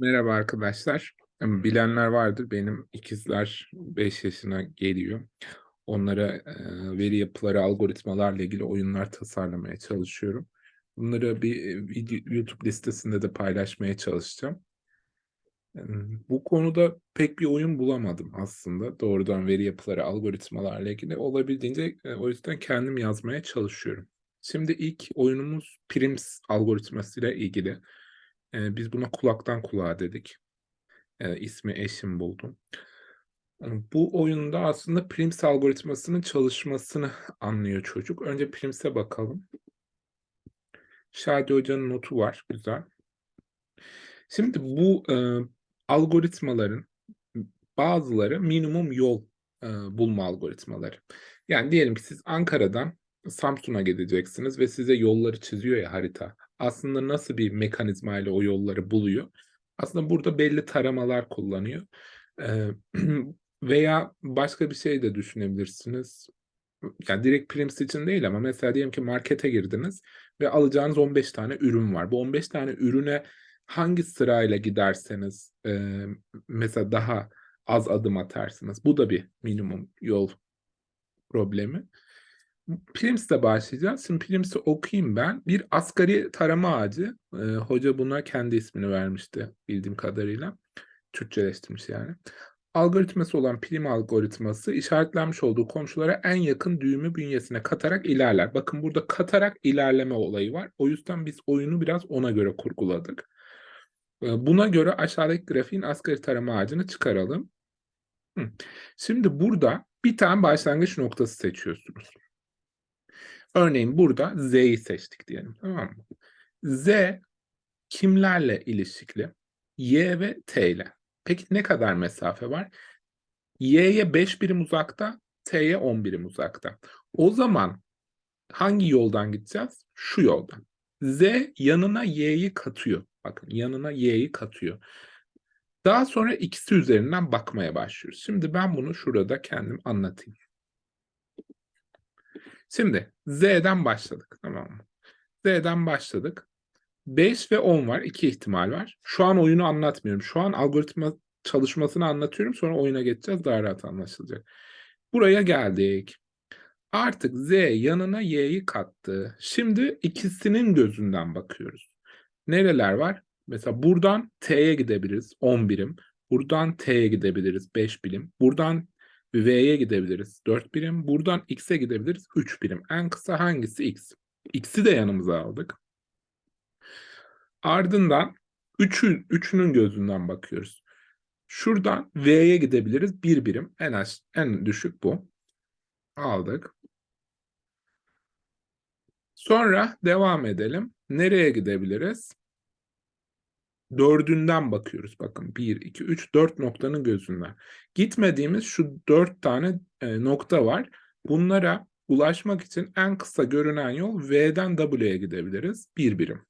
Merhaba arkadaşlar. Bilenler vardır. Benim ikizler 5 yaşına geliyor. Onlara e, veri yapıları, algoritmalarla ilgili oyunlar tasarlamaya çalışıyorum. Bunları bir e, YouTube listesinde de paylaşmaya çalışacağım. Bu konuda pek bir oyun bulamadım aslında. Doğrudan veri yapıları, algoritmalarla ilgili. Olabildiğince e, o yüzden kendim yazmaya çalışıyorum. Şimdi ilk oyunumuz Prims algoritmasıyla ilgili. E, Biz buna kulaktan kulağa dedik. E, ismi eşim buldum. Bu oyunda aslında Prims algoritmasının çalışmasını anlıyor çocuk. Önce Prims'e bakalım. Şadi Hoca'nın notu var. Güzel. Şimdi bu e, algoritmaların bazıları minimum yol e, bulma algoritmaları. Yani diyelim ki siz Ankara'dan Samsun'a gideceksiniz ve size yolları çiziyor ya harita. Aslında nasıl bir mekanizma ile o yolları buluyor? Aslında burada belli taramalar kullanıyor. E, veya başka bir şey de düşünebilirsiniz. Yani direkt Prims için değil ama mesela diyelim ki markete girdiniz ve alacağınız 15 tane ürün var. Bu 15 tane ürüne hangi sırayla giderseniz e, mesela daha az adım atarsınız. Bu da bir minimum yol problemi. Prims'le başlayacağız. Şimdi Prims'i okuyayım ben. Bir asgari tarama ağacı. E, hoca buna kendi ismini vermişti bildiğim kadarıyla. Türkçeleştirmiş yani. Algoritması olan prim algoritması işaretlenmiş olduğu komşulara en yakın düğümü bünyesine katarak ilerler. Bakın burada katarak ilerleme olayı var. O yüzden biz oyunu biraz ona göre kurguladık. E, Buna göre aşağıdaki grafiğin asgari tarama ağacını çıkaralım. Hı. Şimdi burada bir tane başlangıç noktası seçiyorsunuz. Örneğin burada Z'yi seçtik diyelim. Tamam mı? Z kimlerle ilişkili? Y ve T ile. Peki ne kadar mesafe var? Y'ye 5 birim uzakta, T'ye 10 birim uzakta. O zaman hangi yoldan gideceğiz? Şu yoldan. Z yanına Y'yi katıyor. Bakın yanına Y'yi katıyor. Daha sonra ikisi üzerinden bakmaya başlıyoruz. Şimdi ben bunu şurada kendim anlatayım. Şimdi Z'den başladık tamam mı? Z'den başladık. 5 ve 10 var. iki ihtimal var. Şu an oyunu anlatmıyorum. Şu an algoritma çalışmasını anlatıyorum. Sonra oyuna geçeceğiz. Daha rahat anlaşılacak. Buraya geldik. Artık Z yanına Y'yi kattı. Şimdi ikisinin gözünden bakıyoruz. Nereler var? Mesela buradan T'ye gidebiliriz 10 birim. Buradan T'ye gidebiliriz 5 birim. Buradan V'ye gidebiliriz 4 birim. Buradan X'e gidebiliriz 3 birim. En kısa hangisi X? X'i de yanımıza aldık. Ardından üçü, üçünün gözünden bakıyoruz. Şuradan V'ye gidebiliriz. Bir birim. En az, en düşük bu. Aldık. Sonra devam edelim. Nereye gidebiliriz? Dördünden bakıyoruz. Bakın 1, 2, 3, 4 noktanın gözünden. Gitmediğimiz şu 4 tane e, nokta var. Bunlara ulaşmak için en kısa görünen yol V'den W'ye gidebiliriz. Bir birim.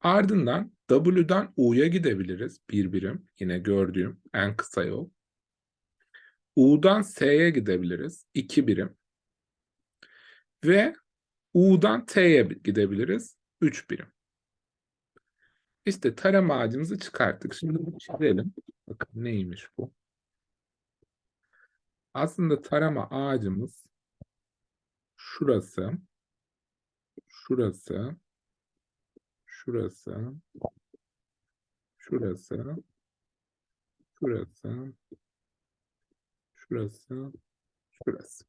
Ardından W'dan U'ya gidebiliriz. Bir birim. Yine gördüğüm en kısa yol. U'dan S'ye gidebiliriz. iki birim. Ve U'dan T'ye gidebiliriz. Üç birim. İşte tarama ağacımızı çıkarttık. Şimdi bunu çizelim. Bakın neymiş bu? Aslında tarama ağacımız şurası, şurası, şurası, şurası, şurası, şurası, şurası.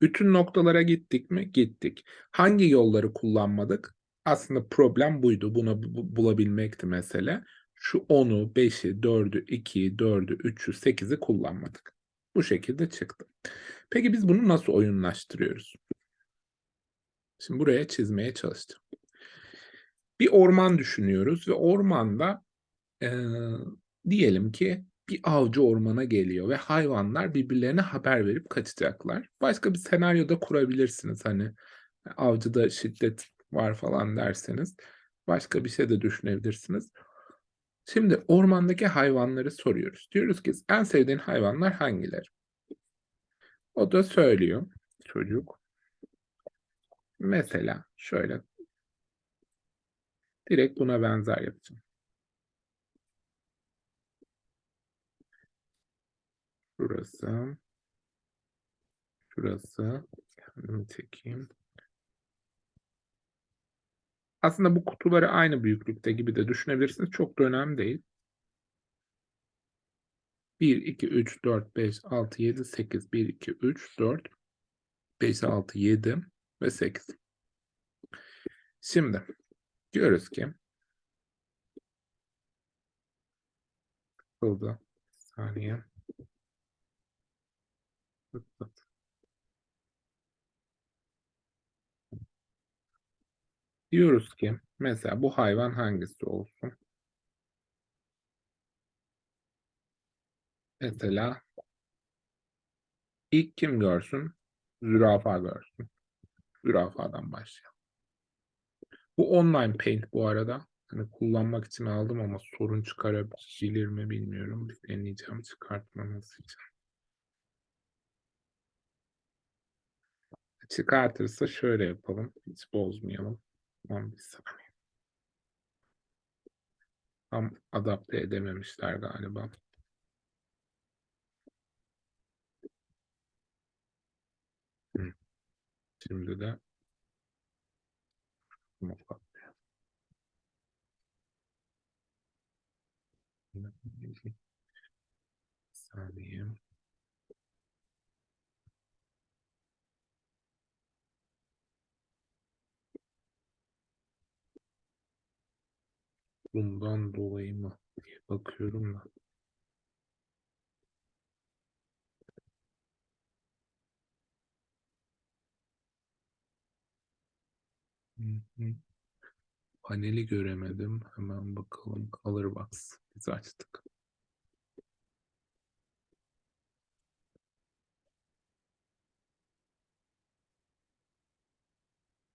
Bütün noktalara gittik mi? Gittik. Hangi yolları kullanmadık? Aslında problem buydu. Bunu bu- bulabilmekti mesele. Şu 10'u, 5'i, 4'ü, 2'yi, 4'ü, 3'ü, 8'i kullanmadık. Bu şekilde çıktı. Peki biz bunu nasıl oyunlaştırıyoruz? Şimdi buraya çizmeye çalıştım. Bir orman düşünüyoruz ve ormanda eee, diyelim ki bir avcı ormana geliyor ve hayvanlar birbirlerine haber verip kaçacaklar. Başka bir senaryoda kurabilirsiniz hani avcıda şiddet var falan derseniz başka bir şey de düşünebilirsiniz. Şimdi ormandaki hayvanları soruyoruz. Diyoruz ki en sevdiğin hayvanlar hangileri? O da söylüyor çocuk. Mesela şöyle direkt buna benzer yapacağım. Şurası. Şurası. Kendimi çekeyim. Aslında bu kutuları aynı büyüklükte gibi de düşünebilirsiniz. Çok da önemli değil. 1, 2, 3, 4, 5, 6, 7, 8. 1, 2, 3, 4, 5, 6, 7 ve 8. Şimdi diyoruz ki Hızlı. Saniye. Hızlı. Diyoruz ki mesela bu hayvan hangisi olsun? Mesela ilk kim görsün? Zürafa görsün. Zürafadan başlayalım. Bu online paint bu arada. Hani kullanmak için aldım ama sorun çıkarabilir mi bilmiyorum. Bir deneyeceğim çıkartmaması için. Çıkartırsa şöyle yapalım. Hiç bozmayalım. Tamam bir saniye. Tam adapte edememişler galiba. Şimdi de saniye. Bundan dolayı mı diye bakıyorum da. Paneli göremedim. Hemen bakalım. Colorbox. Biz açtık.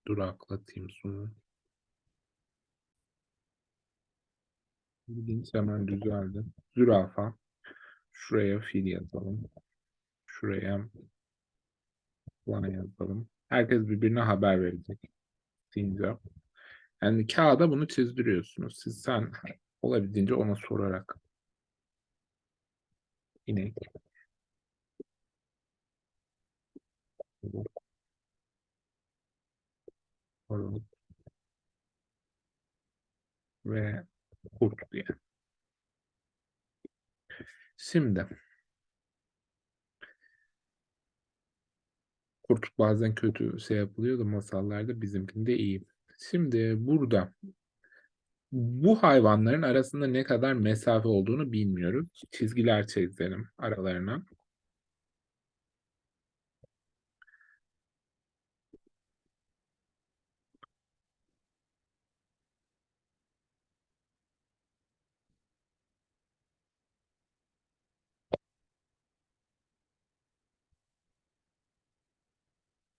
Duraklatayım sonra. İlginç hemen düzeldi. Zürafa. Şuraya fil yazalım. Şuraya plan yazalım. Herkes birbirine haber verecek. Sincap. Yani kağıda bunu çizdiriyorsunuz. Siz sen olabildiğince ona sorarak. İnek. Ve kurt diye. Şimdi kurt bazen kötü şey yapılıyor da masallarda bizimkinde iyi. Şimdi burada bu hayvanların arasında ne kadar mesafe olduğunu bilmiyoruz. Çizgiler çizelim aralarına.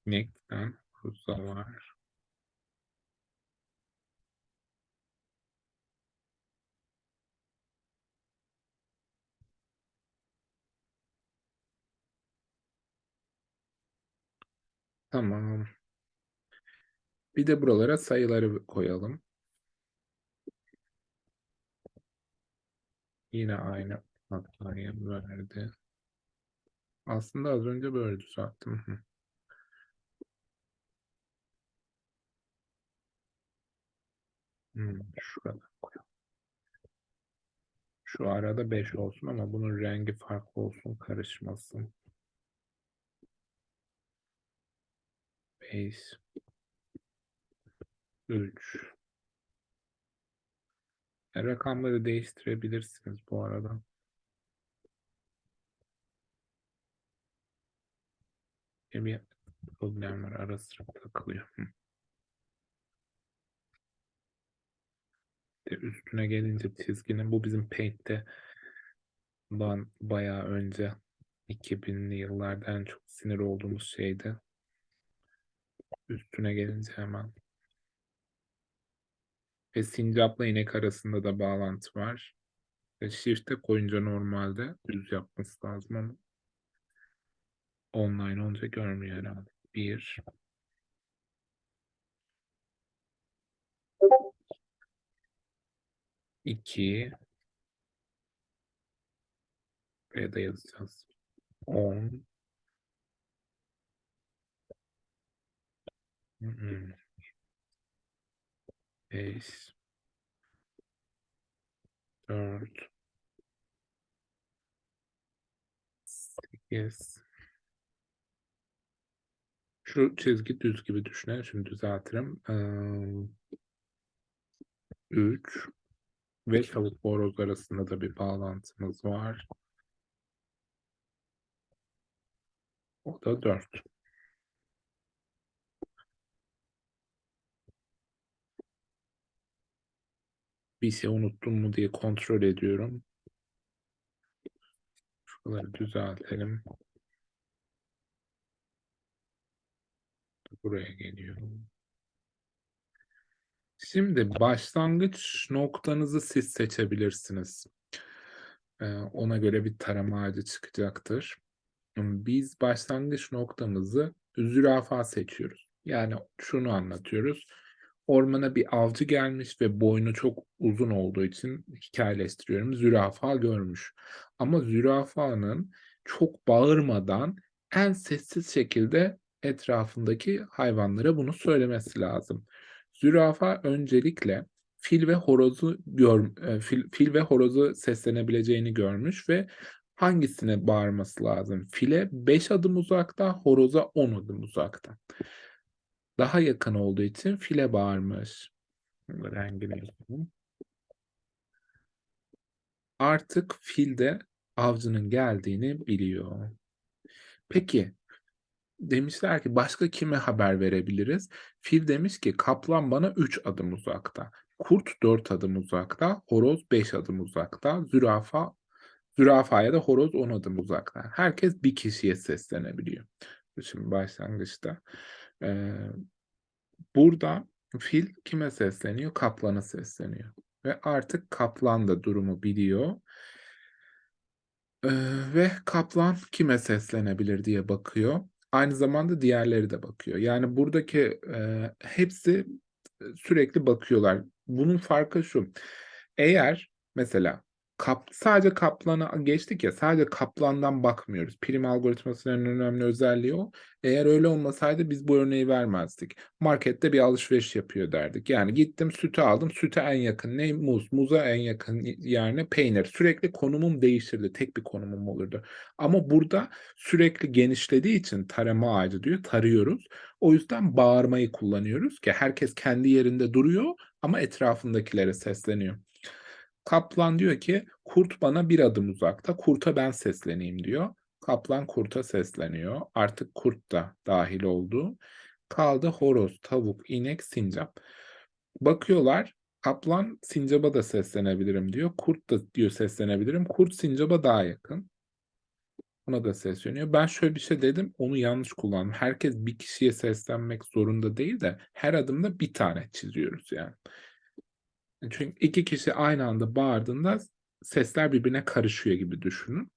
İnekten kuzu var. Tamam. Bir de buralara sayıları koyalım. Yine aynı hatayı verdi. Aslında az önce böyle düzelttim. Hmm, şurada koyalım. Şu arada 5 olsun ama bunun rengi farklı olsun, karışmasın. 5 3 e, Rakamları değiştirebilirsiniz bu arada. Bir problem var ara sıra takılıyor. De üstüne gelince çizginin bu bizim Paint'te ben bayağı önce 2000'li yıllarda en çok sinir olduğumuz şeydi. Üstüne gelince hemen. Ve sincapla inek arasında da bağlantı var. Ve shift'e koyunca normalde düz yapması lazım ama online olunca görmüyor herhalde. Bir. İki. Buraya da yazacağız. On. Hı hı. Beş. Dört. Sekiz. Şu çizgi düz gibi düşünelim. Şimdi düzeltirim. Eee 3 ve tavuk horoz arasında da bir bağlantımız var. O da 4. Bir şey unuttum mu diye kontrol ediyorum. Şuraları düzeltelim. Buraya geliyorum. Şimdi başlangıç noktanızı siz seçebilirsiniz. Ee, ona göre bir tarama ağacı çıkacaktır. Biz başlangıç noktamızı zürafa seçiyoruz. Yani şunu anlatıyoruz. Ormana bir avcı gelmiş ve boynu çok uzun olduğu için hikayeleştiriyorum. Zürafa görmüş. Ama zürafanın çok bağırmadan en sessiz şekilde etrafındaki hayvanlara bunu söylemesi lazım. Zürafa öncelikle fil ve horozu gör, e, fil, fil ve horozu seslenebileceğini görmüş ve hangisine bağırması lazım? File 5 adım uzakta, horoza 10 adım uzakta. Daha yakın olduğu için file bağırmış. Rengini yapalım. Artık fil de avcının geldiğini biliyor. Peki demişler ki başka kime haber verebiliriz? Fil demiş ki kaplan bana 3 adım uzakta. Kurt 4 adım uzakta, horoz 5 adım uzakta, zürafa zürafaya da horoz 10 adım uzakta. Herkes bir kişiye seslenebiliyor. Şimdi başlangıçta. Ee, burada fil kime sesleniyor? Kaplana sesleniyor. Ve artık kaplan da durumu biliyor. Ee, ve kaplan kime seslenebilir diye bakıyor. Aynı zamanda diğerleri de bakıyor. Yani buradaki e, hepsi sürekli bakıyorlar. Bunun farkı şu. Eğer mesela kap, sadece kaplana geçtik ya sadece kaplandan bakmıyoruz. Prim algoritmasının önemli özelliği o. Eğer öyle olmasaydı biz bu örneği vermezdik. Markette bir alışveriş yapıyor derdik. Yani gittim sütü aldım. Süte en yakın ne? Muz. Muza en yakın yani peynir. Sürekli konumum değişirdi. Tek bir konumum olurdu. Ama burada sürekli genişlediği için tarama ağacı diyor. Tarıyoruz. O yüzden bağırmayı kullanıyoruz ki herkes kendi yerinde duruyor ama etrafındakilere sesleniyor. Kaplan diyor ki kurt bana bir adım uzakta, kurta ben sesleneyim diyor. Kaplan kurta sesleniyor. Artık kurt da dahil oldu. Kaldı horoz, tavuk, inek, sincap. Bakıyorlar kaplan sincaba da seslenebilirim diyor. Kurt da diyor seslenebilirim. Kurt sincaba daha yakın. Ona da sesleniyor. Ben şöyle bir şey dedim, onu yanlış kullandım. Herkes bir kişiye seslenmek zorunda değil de her adımda bir tane çiziyoruz yani. Çünkü iki kişi aynı anda bağırdığında sesler birbirine karışıyor gibi düşünün.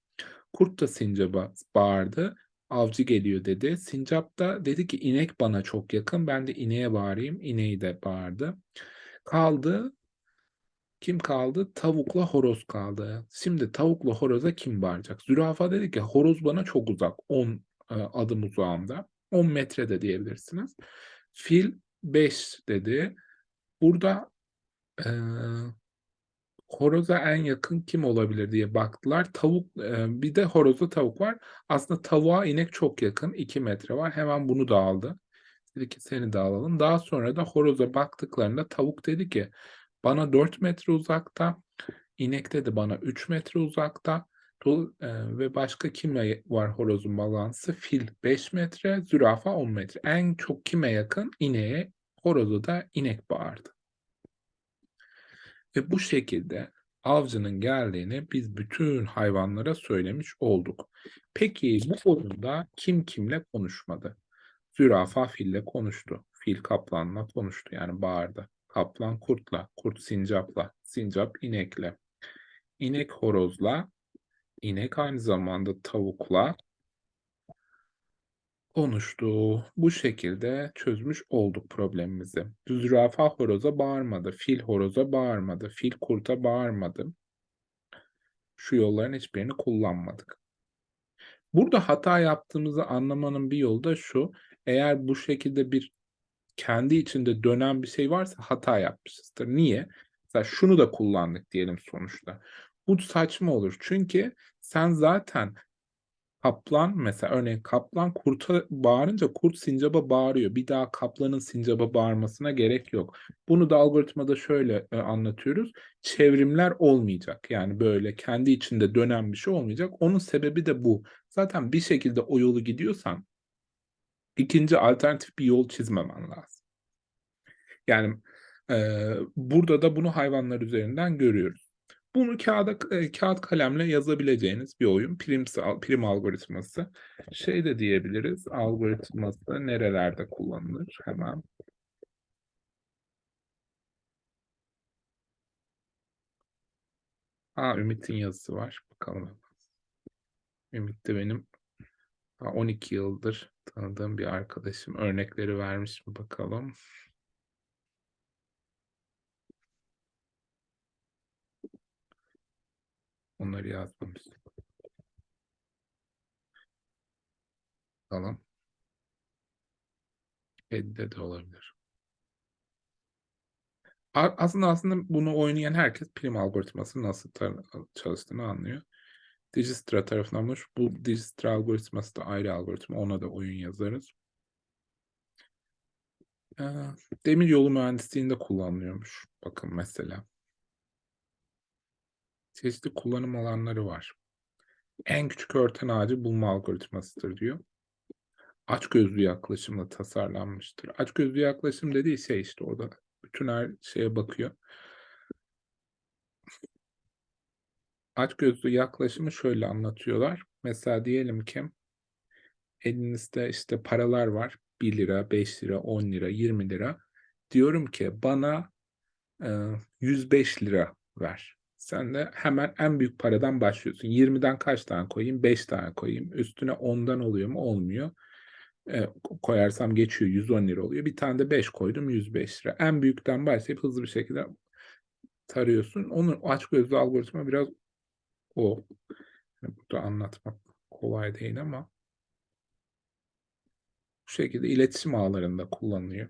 Kurt da sincaba bağırdı. Avcı geliyor dedi. Sincap da dedi ki inek bana çok yakın. Ben de ineğe bağırayım. İneği de bağırdı. Kaldı. Kim kaldı? Tavukla horoz kaldı. Şimdi tavukla horoza kim bağıracak? Zürafa dedi ki horoz bana çok uzak. 10 e, adım uzağımda. 10 metre de diyebilirsiniz. Fil 5 dedi. Burada e, horoza en yakın kim olabilir diye baktılar. Tavuk e, bir de horoza tavuk var. Aslında tavuğa inek çok yakın. 2 metre var. Hemen bunu da aldı. Dedi ki seni de alalım. Daha sonra da horoza baktıklarında tavuk dedi ki bana 4 metre uzakta. İnek dedi bana 3 metre uzakta. ve başka kime var horozun balansı? Fil 5 metre, zürafa 10 metre. En çok kime yakın? İneğe, horozu da inek bağırdı. Ve bu şekilde avcının geldiğini biz bütün hayvanlara söylemiş olduk. Peki bu oyunda kim kimle konuşmadı? Zürafa fille konuştu. Fil kaplanla konuştu yani bağırdı. Kaplan kurtla, kurt sincapla, sincap inekle. İnek horozla, inek aynı zamanda tavukla, konuştu. Bu şekilde çözmüş olduk problemimizi. Zürafa horoza bağırmadı, fil horoza bağırmadı, fil kurta bağırmadı. Şu yolların hiçbirini kullanmadık. Burada hata yaptığımızı anlamanın bir yolu da şu: Eğer bu şekilde bir kendi içinde dönen bir şey varsa hata yapmışızdır. Niye? Mesela şunu da kullandık diyelim sonuçta. Bu saçma olur. Çünkü sen zaten kaplan mesela örneğin kaplan kurta bağırınca kurt sincaba bağırıyor. Bir daha kaplanın sincaba bağırmasına gerek yok. Bunu da algoritmada şöyle, eee, anlatıyoruz. Çevrimler olmayacak. Yani böyle kendi içinde dönen bir şey olmayacak. Onun sebebi de bu. Zaten bir şekilde o yolu gidiyorsan 2'nci alternatif bir yol çizmemen lazım. Yani, eee, burada da bunu hayvanlar üzerinden görüyoruz. Bunu kağıda eee, kağıt kalemle yazabileceğiniz bir oyun. Primsal prim algoritması. Şey de diyebiliriz, algoritması nerelerde kullanılır? Hemen A, Ümit'in yazısı var. Bakalım. Ümit de benim a 12 yıldır tanıdığım bir arkadaşım. Örnekleri vermiş mi bakalım. Onları yazmamış. Bakalım. Kedi'de de olabilir. Aslında aslında bunu oynayan herkes prim algoritmasının nasıl çalıştığını anlıyor. Dijkstra tarafından bulunmuş. Bu Dijkstra algoritması da ayrı algoritma. Ona da oyun yazarız. Eee, demiryolu mühendisliğinde kullanılıyormuş. Bakın mesela. Çeşitli kullanım alanları var. En küçük örten ağacı bulma algoritmasıdır diyor. Açgözlü yaklaşımla tasarlanmıştır. Açgözlü yaklaşım dediği şey işte orada bütün her şeye bakıyor. Açgözlü yaklaşımı şöyle anlatıyorlar. Mesela diyelim ki elinizde işte paralar var. ₺1, ₺5, £10, £20. Diyorum ki bana, eee, £105 ver. Sen de hemen en büyük paradan başlıyorsun. 20'den kaç tane koyayım? 5 tane koyayım. Üstüne 10'dan oluyor mu? Olmuyor. Ko koyarsam geçiyor, £110 oluyor. Bir tane de 5 koydum, £105. En büyükten başlayıp hızlı bir şekilde tarıyorsun. Onun açgözlü algoritma biraz o. Hani burada anlatmak kolay değil ama bu şekilde iletişim ağlarında kullanılıyor.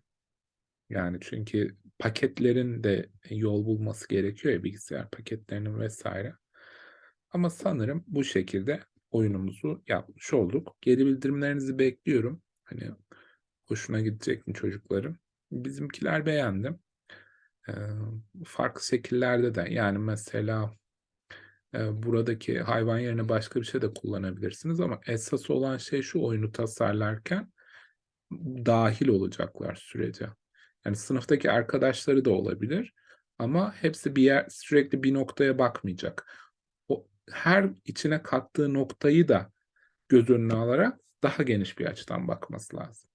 Yani çünkü paketlerin de yol bulması gerekiyor ya bilgisayar paketlerinin vs. Ama sanırım bu şekilde oyunumuzu yapmış olduk. Geri bildirimlerinizi bekliyorum. Hani hoşuna gidecek mi çocukların? Bizimkiler beğendi. Eee, farklı şekillerde de yani mesela, eee, buradaki hayvan yerine başka bir şey de kullanabilirsiniz ama esas olan şey şu oyunu tasarlarken dâhil olacaklar sürece. Yani sınıftaki arkadaşları da olabilir ama hepsi bir yer sürekli bir noktaya bakmayacak. O her içine kattığı noktayı da göz önüne alarak daha geniş bir açıdan bakması lazım.